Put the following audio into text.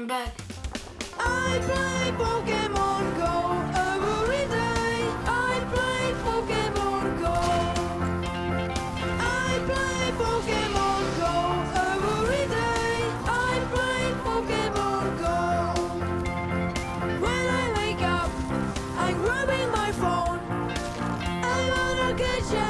I'm back. I play Pokemon Go every day. I play Pokemon Go. I play Pokemon Go every day. I play Pokemon Go. When I wake up, I'm grabbing my phone. I'm on a you.